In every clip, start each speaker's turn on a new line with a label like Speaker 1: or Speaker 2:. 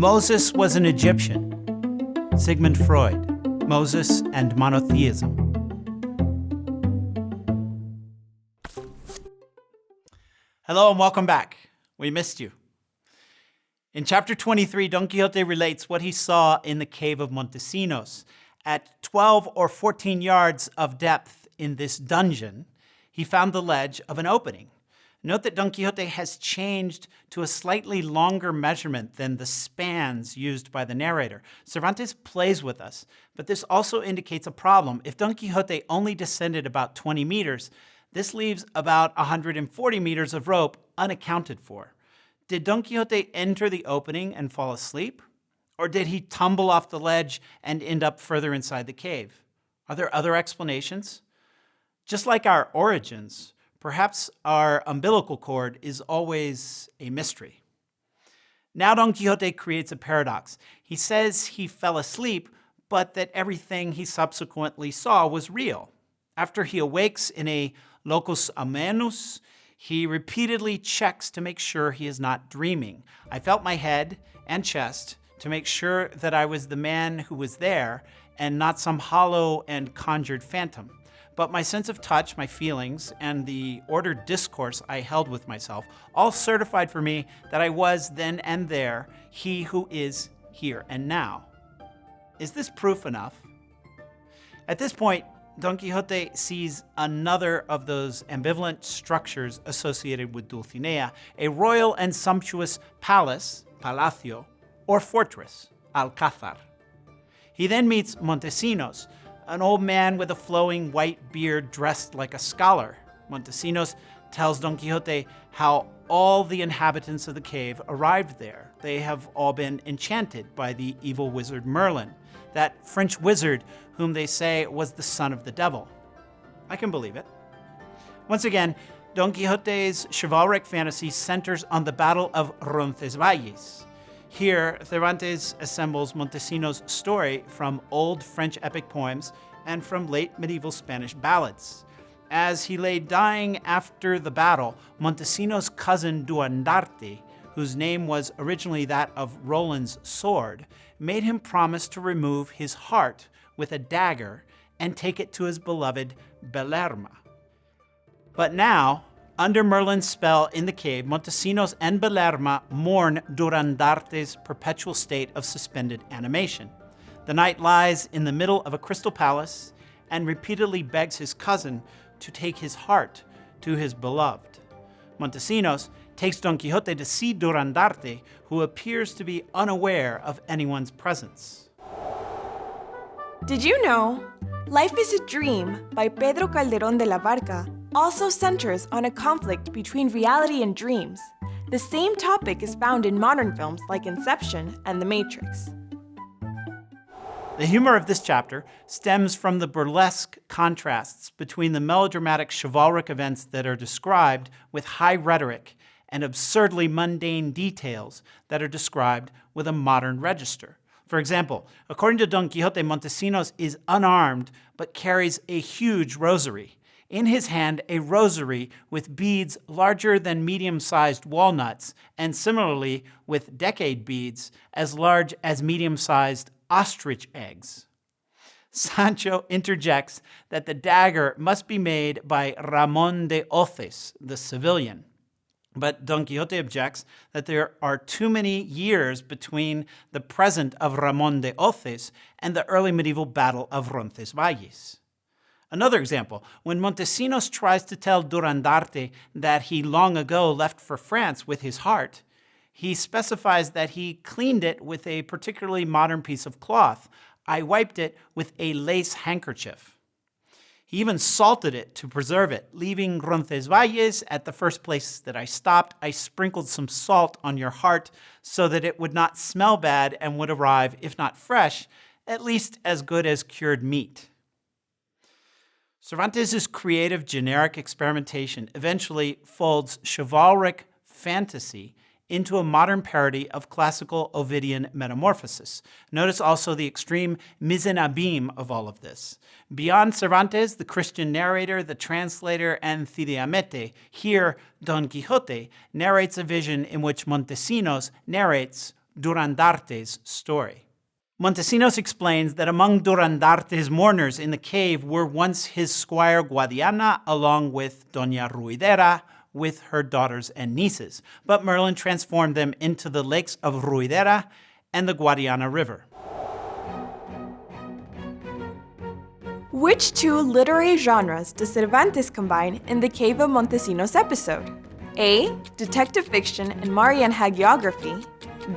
Speaker 1: Moses was an Egyptian. Sigmund Freud, Moses and Monotheism. Hello and welcome back. We missed you. In chapter 23, Don Quixote relates what he saw in the cave of Montesinos. At 12 or 14 yards of depth in this dungeon, he found the ledge of an opening. Note that Don Quixote has changed to a slightly longer measurement than the spans used by the narrator. Cervantes plays with us, but this also indicates a problem. If Don Quixote only descended about 20 meters, this leaves about 140 meters of rope unaccounted for. Did Don Quixote enter the opening and fall asleep? Or did he tumble off the ledge and end up further inside the cave? Are there other explanations? Just like our origins, Perhaps our umbilical cord is always a mystery. Now Don Quixote creates a paradox. He says he fell asleep, but that everything he subsequently saw was real. After he awakes in a locus amoenus, he repeatedly checks to make sure he is not dreaming. I felt my head and chest to make sure that I was the man who was there and not some hollow and conjured phantom but my sense of touch, my feelings, and the ordered discourse I held with myself all certified for me that I was then and there he who is here and now. Is this proof enough? At this point, Don Quixote sees another of those ambivalent structures associated with Dulcinea, a royal and sumptuous palace, palacio, or fortress, alcázar. He then meets Montesinos, an old man with a flowing white beard dressed like a scholar. Montesinos tells Don Quixote how all the inhabitants of the cave arrived there. They have all been enchanted by the evil wizard Merlin, that French wizard whom they say was the son of the devil. I can believe it. Once again, Don Quixote's chivalric fantasy centers on the Battle of Roncesvalles. Here, Cervantes assembles Montesinos' story from old French epic poems and from late medieval Spanish ballads. As he lay dying after the battle, Montesinos' cousin Durandarte, whose name was originally that of Roland's sword, made him promise to remove his heart with a dagger and take it to his beloved Belerma. But now, under Merlin's spell in the cave, Montesinos and Belerma mourn Durandarte's perpetual state of suspended animation. The knight lies in the middle of a crystal palace and repeatedly begs his cousin to take his heart to his beloved. Montesinos takes Don Quixote to see Durandarte, who appears to be unaware of anyone's presence.
Speaker 2: Did you know? Life is a Dream by Pedro Calderón de la Barca also centers on a conflict between reality and dreams. The same topic is found in modern films like Inception and The Matrix.
Speaker 1: The humor of this chapter stems from the burlesque contrasts between the melodramatic chivalric events that are described with high rhetoric and absurdly mundane details that are described with a modern register. For example, according to Don Quixote, Montesinos is unarmed but carries a huge rosary in his hand a rosary with beads larger than medium-sized walnuts, and similarly with decade beads as large as medium-sized ostrich eggs. Sancho interjects that the dagger must be made by Ramon de Hoces, the Sevillian. But Don Quixote objects that there are too many years between the present of Ramon de Hoces and the early medieval battle of Roncesvalles. Another example, when Montesinos tries to tell Durandarte that he long ago left for France with his heart, he specifies that he cleaned it with a particularly modern piece of cloth. I wiped it with a lace handkerchief. He even salted it to preserve it. Leaving Roncesvalles at the first place that I stopped, I sprinkled some salt on your heart so that it would not smell bad and would arrive, if not fresh, at least as good as cured meat. Cervantes' creative generic experimentation eventually folds chivalric fantasy into a modern parody of classical Ovidian metamorphosis. Notice also the extreme mise en abîme of all of this. Beyond Cervantes, the Christian narrator, the translator, and Cide Hamete, here Don Quixote narrates a vision in which Montesinos narrates Durandarte's story. Montesinos explains that among Durandarte's mourners in the cave were once his squire Guadiana along with Doña Ruidera with her daughters and nieces, but Merlin transformed them into the lakes of Ruidera and the Guadiana River.
Speaker 2: Which two literary genres does Cervantes combine in the Cave of Montesinos episode? A. Detective fiction and Marian hagiography.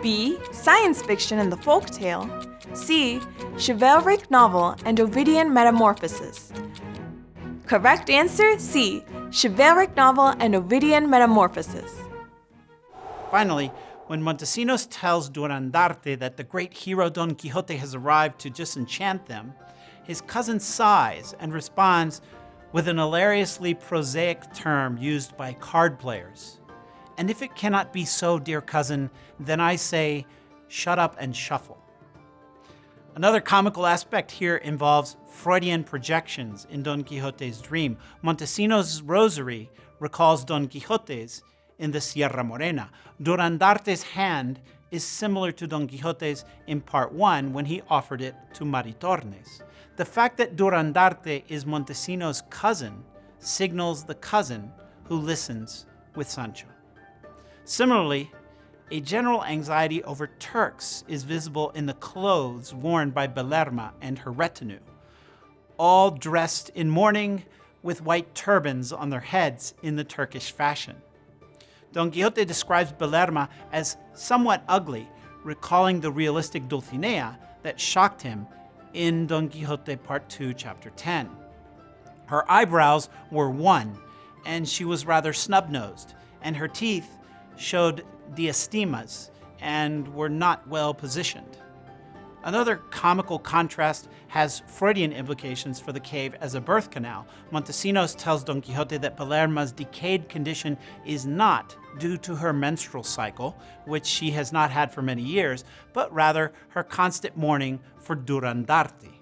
Speaker 2: B. Science fiction and the folk tale. C. Chivalric novel and Ovidian metamorphosis. Correct answer C. Chivalric novel and Ovidian metamorphosis.
Speaker 1: Finally, when Montesinos tells Durandarte that the great hero Don Quixote has arrived to disenchant them, his cousin sighs and responds with an hilariously prosaic term used by card players. And if it cannot be so, dear cousin, then I say, shut up and shuffle. Another comical aspect here involves Freudian projections in Don Quixote's dream. Montesinos' rosary recalls Don Quixote's in the Sierra Morena. Durandarte's hand is similar to Don Quixote's in part one when he offered it to Maritornes. The fact that Durandarte is Montesinos' cousin signals the cousin who listens with Sancho. Similarly, a general anxiety over Turks is visible in the clothes worn by Belerma and her retinue, all dressed in mourning with white turbans on their heads in the Turkish fashion. Don Quixote describes Belerma as somewhat ugly, recalling the realistic Dulcinea that shocked him in Don Quixote Part 2, Chapter 10. Her eyebrows were one, and she was rather snub-nosed, and her teeth showed diastemas and were not well positioned. Another comical contrast has Freudian implications for the cave as a birth canal. Montesinos tells Don Quixote that Belerma's decayed condition is not due to her menstrual cycle, which she has not had for many years, but rather her constant mourning for Durandarte.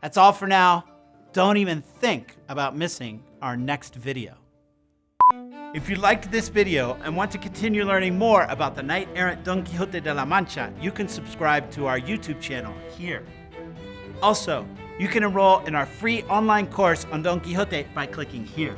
Speaker 1: That's all for now. Don't even think about missing our next video. If you liked this video and want to continue learning more about the knight-errant Don Quixote de la Mancha, you can subscribe to our YouTube channel here. Also, you can enroll in our free online course on Don Quixote by clicking here.